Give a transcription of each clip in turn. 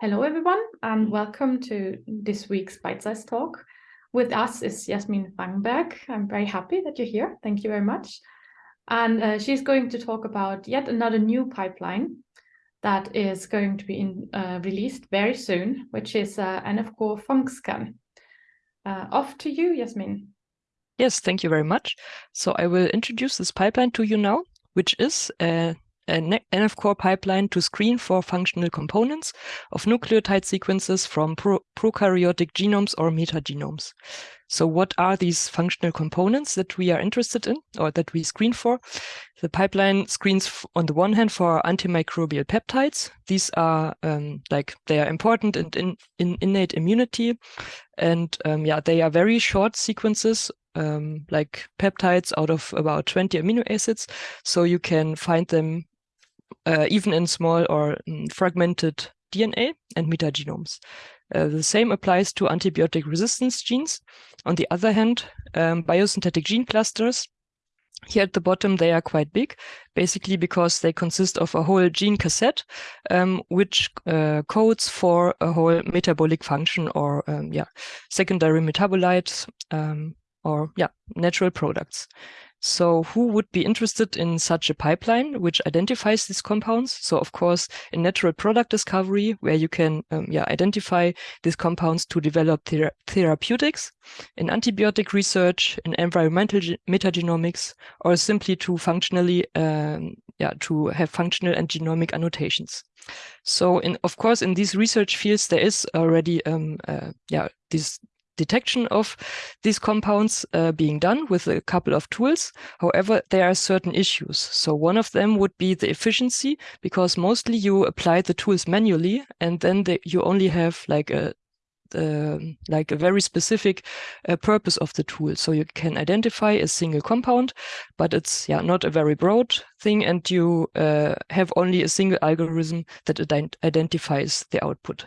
Hello, everyone, and welcome to this week's Bite Size Talk. With us is Jasmin Frangenberg. I'm very happy that you're here. Thank you very much. And uh, she's going to talk about yet another new pipeline that is going to be in, uh, released very soon, which is uh, NF-Core FuncScan. Uh, off to you, Jasmin. Yes, thank you very much. So I will introduce this pipeline to you now, which is a an NF core pipeline to screen for functional components of nucleotide sequences from pro prokaryotic genomes or metagenomes. So what are these functional components that we are interested in or that we screen for? The pipeline screens on the one hand for antimicrobial peptides. These are um, like they are important in, in, in innate immunity. And um, yeah, they are very short sequences um, like peptides out of about 20 amino acids. So you can find them uh, even in small or um, fragmented DNA and metagenomes. Uh, the same applies to antibiotic resistance genes. On the other hand, um, biosynthetic gene clusters, here at the bottom, they are quite big, basically because they consist of a whole gene cassette, um, which uh, codes for a whole metabolic function or um, yeah, secondary metabolites um, or yeah, natural products. So who would be interested in such a pipeline which identifies these compounds? So of course, in natural product discovery, where you can um, yeah, identify these compounds to develop thera therapeutics, in antibiotic research, in environmental metagenomics, or simply to functionally, um, yeah, to have functional and genomic annotations. So in, of course, in these research fields, there is already, um, uh, yeah, this detection of these compounds uh, being done with a couple of tools. However, there are certain issues. So one of them would be the efficiency, because mostly you apply the tools manually, and then you only have like a uh, like a very specific uh, purpose of the tool. So you can identify a single compound, but it's yeah not a very broad thing, and you uh, have only a single algorithm that ident identifies the output.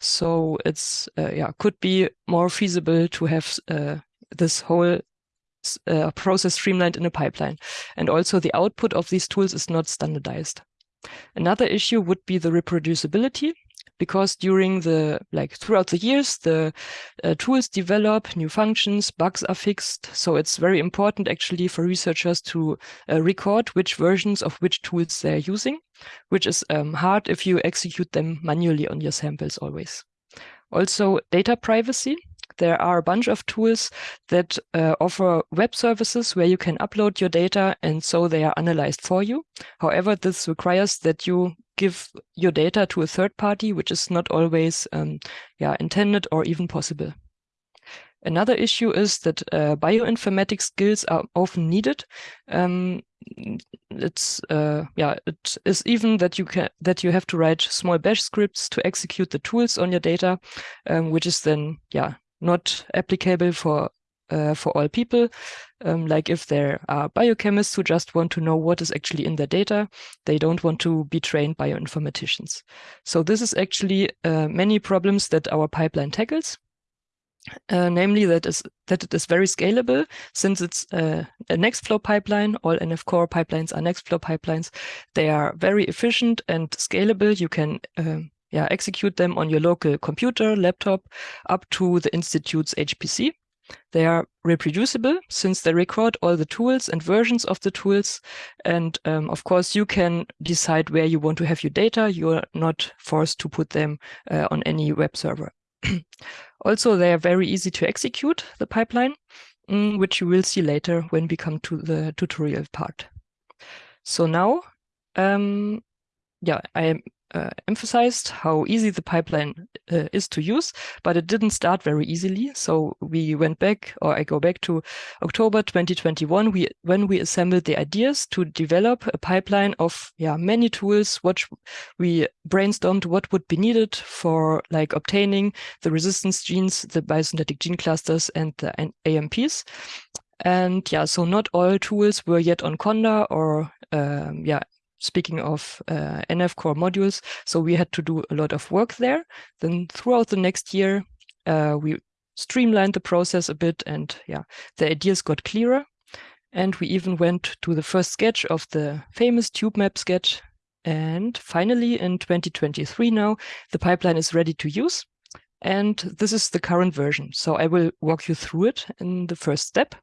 So it's uh, yeah could be more feasible to have uh, this whole uh, process streamlined in a pipeline. And also the output of these tools is not standardized. Another issue would be the reproducibility because during the like throughout the years the uh, tools develop new functions bugs are fixed. So it's very important actually for researchers to uh, record which versions of which tools they're using which is um, hard if you execute them manually on your samples always. Also data privacy. There are a bunch of tools that uh, offer web services where you can upload your data and so they are analyzed for you. However, this requires that you give your data to a third party, which is not always um, yeah, intended or even possible. Another issue is that uh, bioinformatics skills are often needed. Um, it's uh, yeah, it is even that you can that you have to write small bash scripts to execute the tools on your data, um, which is then yeah not applicable for uh, for all people. Um, like if there are biochemists who just want to know what is actually in their data, they don't want to be trained bioinformaticians. So this is actually uh, many problems that our pipeline tackles. Uh, namely that is that it is very scalable since it's uh, a Nextflow pipeline. All NF core pipelines are Nextflow pipelines. They are very efficient and scalable. You can um, yeah, execute them on your local computer, laptop, up to the institute's HPC. They are reproducible since they record all the tools and versions of the tools. And um, of course, you can decide where you want to have your data. You're not forced to put them uh, on any web server. also, they are very easy to execute, the pipeline, mm, which you will see later when we come to the tutorial part. So now, um, yeah, I uh, emphasized how easy the pipeline uh, is to use, but it didn't start very easily. So we went back, or I go back to October 2021, we, when we assembled the ideas to develop a pipeline of yeah many tools, what we brainstormed what would be needed for like obtaining the resistance genes, the biosynthetic gene clusters, and the AMPs. And yeah, so not all tools were yet on Conda or um, yeah, speaking of uh, NF core modules. So we had to do a lot of work there. Then throughout the next year, uh, we streamlined the process a bit and yeah, the ideas got clearer. And we even went to the first sketch of the famous tube map sketch And finally, in 2023 now, the pipeline is ready to use. And this is the current version. So I will walk you through it in the first step.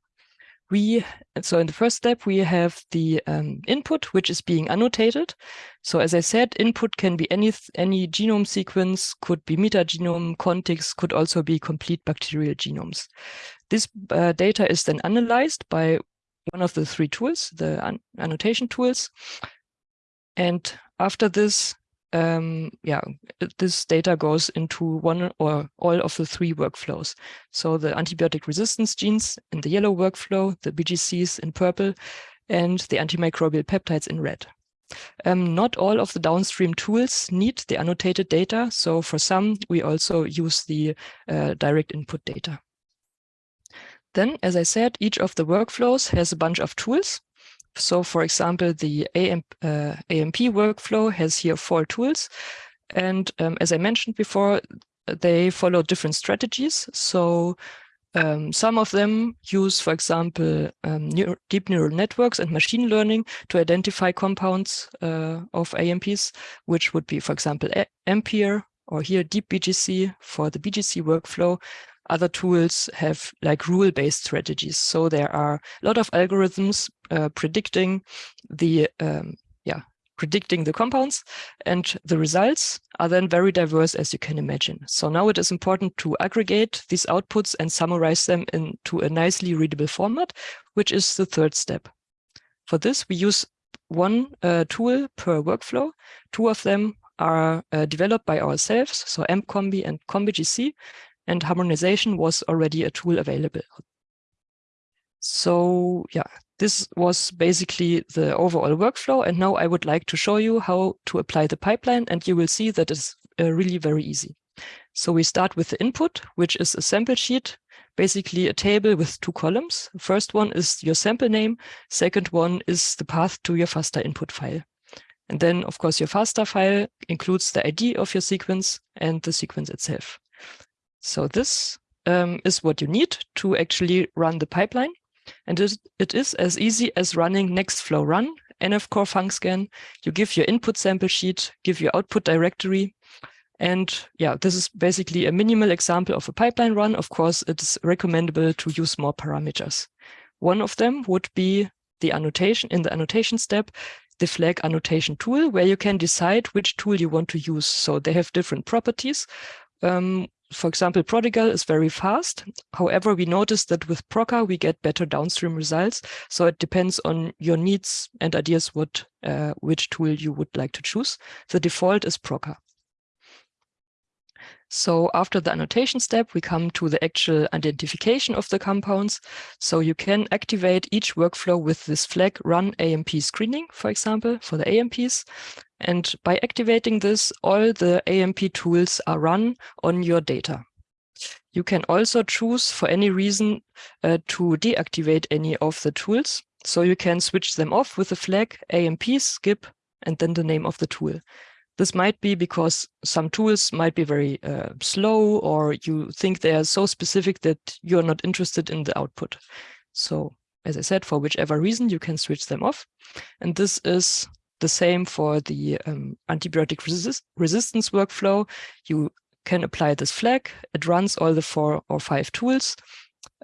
We, so in the first step, we have the um, input, which is being annotated. So as I said, input can be any, any genome sequence, could be metagenome, contigs, could also be complete bacterial genomes. This uh, data is then analyzed by one of the three tools, the an annotation tools. And after this, um, yeah, this data goes into one or all of the three workflows. So the antibiotic resistance genes in the yellow workflow, the BGCs in purple, and the antimicrobial peptides in red. Um, not all of the downstream tools need the annotated data. So for some, we also use the uh, direct input data. Then, as I said, each of the workflows has a bunch of tools. So for example, the AM, uh, AMP workflow has here four tools. And um, as I mentioned before, they follow different strategies. So um, some of them use, for example, um, deep neural networks and machine learning to identify compounds uh, of AMPs, which would be, for example, ampir or here Deep BGC for the BGC workflow. Other tools have like rule-based strategies. So there are a lot of algorithms uh, predicting the um, yeah predicting the compounds and the results are then very diverse as you can imagine. So now it is important to aggregate these outputs and summarize them into a nicely readable format, which is the third step. For this, we use one uh, tool per workflow. Two of them are uh, developed by ourselves, so AMPcombi and comBGC, and hAMRonization was already a tool available. So yeah, this was basically the overall workflow. And now I would like to show you how to apply the pipeline. And you will see that it's uh, really very easy. So we start with the input, which is a sample sheet, basically a table with two columns. First one is your sample name. Second one is the path to your FASTA input file. And then, of course, your FASTA file includes the ID of your sequence and the sequence itself. So this um, is what you need to actually run the pipeline. And it, it is as easy as running Nextflow run, nfcore funcscan. You give your input sample sheet, give your output directory. And yeah, this is basically a minimal example of a pipeline run. Of course, it is recommendable to use more parameters. One of them would be the annotation in the annotation step, the flag annotation tool, where you can decide which tool you want to use. So they have different properties. Um, for example, Prodigal is very fast. However, we noticed that with Prokka, we get better downstream results. So it depends on your needs and ideas what uh, which tool you would like to choose. The default is Prokka. So after the annotation step, we come to the actual identification of the compounds. So you can activate each workflow with this flag run AMP screening, for example, for the AMPs. And by activating this, all the AMP tools are run on your data. You can also choose for any reason uh, to deactivate any of the tools. So you can switch them off with the flag AMP skip and then the name of the tool. This might be because some tools might be very uh, slow or you think they are so specific that you're not interested in the output. So as I said, for whichever reason, you can switch them off. And this is the same for the um, antibiotic resist resistance workflow. You can apply this flag. It runs all the four or five tools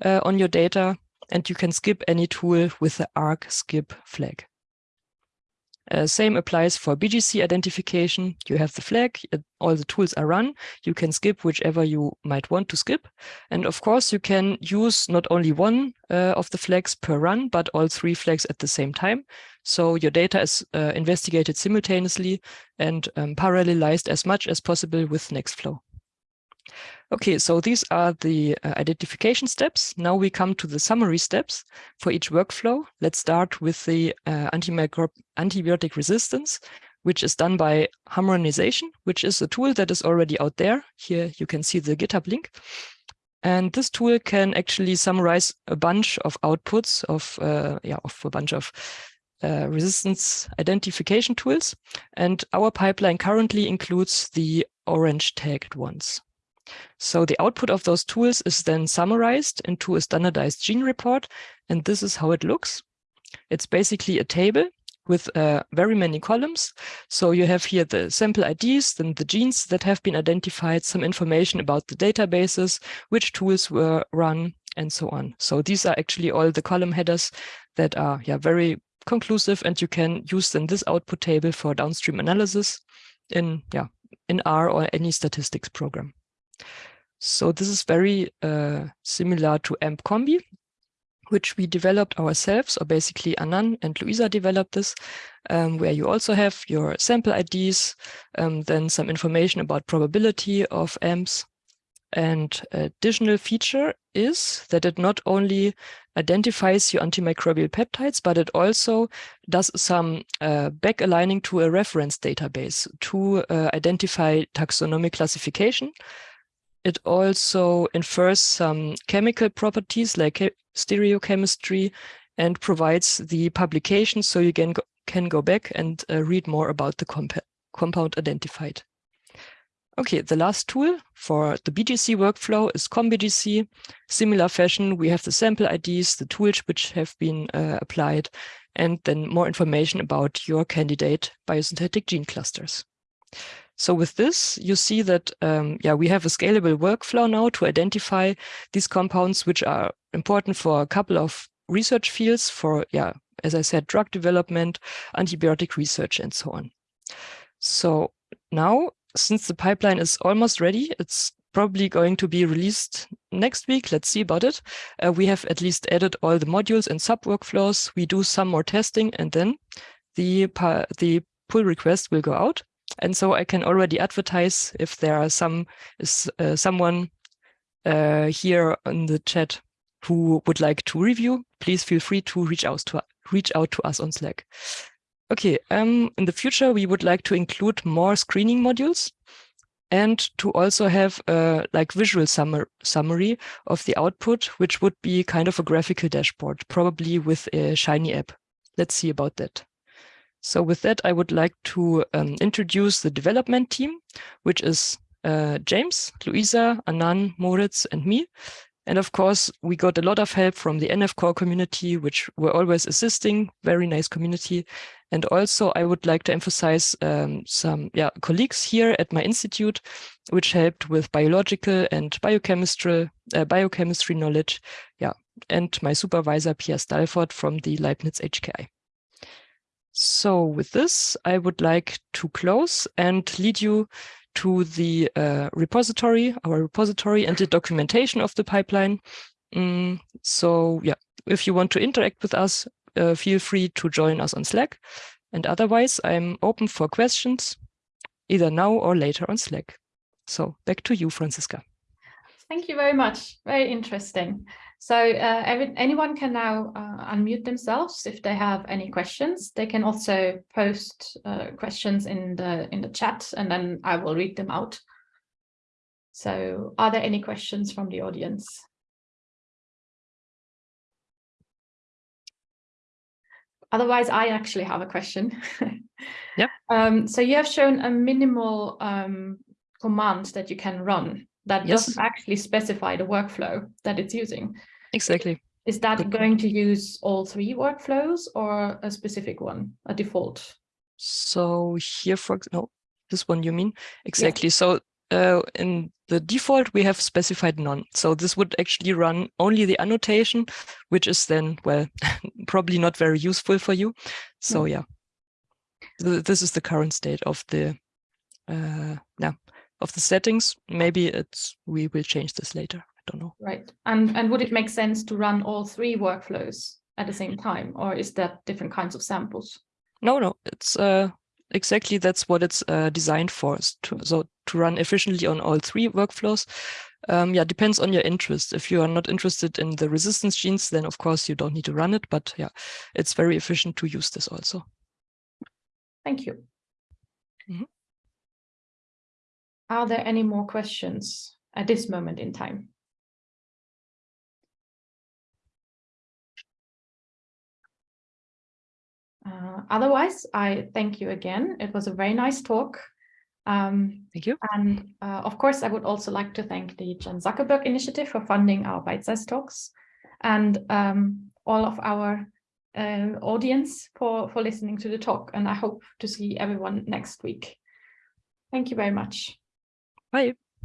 uh, on your data, and you can skip any tool with the arc skip flag. Uh, same applies for BGC identification. You have the flag, all the tools are run. You can skip whichever you might want to skip. And of course, you can use not only one uh, of the flags per run, but all three flags at the same time. So your data is uh, investigated simultaneously and um, parallelized as much as possible with Nextflow. Okay, so these are the uh, identification steps. Now we come to the summary steps for each workflow. Let's start with the uh, antibiotic resistance, which is done by hAMRonization, which is a tool that is already out there. Here you can see the GitHub link. And this tool can actually summarize a bunch of outputs of, uh, yeah, of a bunch of uh, resistance identification tools. And our pipeline currently includes the orange tagged ones. So the output of those tools is then summarized into a standardized gene report. And this is how it looks. It's basically a table with uh, very many columns. So you have here the sample IDs, then the genes that have been identified, some information about the databases, which tools were run, and so on. So these are actually all the column headers that are yeah, very conclusive and you can use then this output table for downstream analysis in, yeah, in R or any statistics program. So this is very uh, similar to AMP Combi, which we developed ourselves, or basically Anan and Luisa developed this, um, where you also have your sample IDs, um, then some information about probability of AMPs, and additional feature is that it not only identifies your antimicrobial peptides, but it also does some uh, back aligning to a reference database to uh, identify taxonomic classification. It also infers some chemical properties like stereochemistry and provides the publication so you can go, can go back and uh, read more about the comp compound identified. Okay, the last tool for the BGC workflow is ComBGC. Similar fashion, we have the sample IDs, the tools which have been uh, applied, and then more information about your candidate biosynthetic gene clusters. So with this, you see that um, yeah, we have a scalable workflow now to identify these compounds, which are important for a couple of research fields for, yeah, as I said, drug development, antibiotic research, and so on. So now since the pipeline is almost ready, it's probably going to be released next week. Let's see about it. Uh, we have at least added all the modules and sub workflows. We do some more testing and then the, the pull request will go out. And so I can already advertise if there are some is uh, someone uh, here in the chat who would like to review, please feel free to reach out to reach out to us on Slack. Okay, um, in the future, we would like to include more screening modules and to also have a like visual summar summary of the output, which would be kind of a graphical dashboard, probably with a Shiny app. Let's see about that. So with that, I would like to um, introduce the development team, which is uh, James, Luisa, Anan, Moritz, and me. And of course, we got a lot of help from the NF Core community, which were always assisting, very nice community. And also I would like to emphasize um, some yeah, colleagues here at my institute, which helped with biological and biochemistry, uh, biochemistry knowledge. Yeah, and my supervisor, Pierre Stallforth from the Leibniz HKI. So with this, I would like to close and lead you to the uh, repository, our repository and the documentation of the pipeline. Mm, so yeah, if you want to interact with us, uh, feel free to join us on Slack. And otherwise, I'm open for questions, either now or later on Slack. So back to you, Franziska. Thank you very much. Very interesting. So uh, every, anyone can now uh, unmute themselves if they have any questions. They can also post uh, questions in the in the chat and then I will read them out. So are there any questions from the audience? Otherwise, I actually have a question. yep. Um, so you have shown a minimal um, command that you can run that yes. doesn't actually specify the workflow that it's using. Exactly. Is that going to use all three workflows or a specific one, a default? So here, for no, this one you mean? Exactly. Yeah. So uh, in the default, we have specified none. So this would actually run only the annotation, which is then, well, probably not very useful for you. So no. yeah, this is the current state of the, uh, yeah, of the settings. Maybe it's we will change this later. I don't know. Right. And and would it make sense to run all three workflows at the same time, or is that different kinds of samples? No, no. It's uh, exactly that's what it's uh, designed for. To, so to run efficiently on all three workflows. Um, yeah, depends on your interest. If you are not interested in the resistance genes, then of course you don't need to run it. But yeah, it's very efficient to use this also. Thank you. Mm -hmm. Are there any more questions at this moment in time? Uh, otherwise, I thank you again. It was a very nice talk. Um, thank you. And uh, of course, I would also like to thank the Chan Zuckerberg Initiative for funding our bite-sized talks and um, all of our um, audience for, for listening to the talk. And I hope to see everyone next week. Thank you very much. Bye.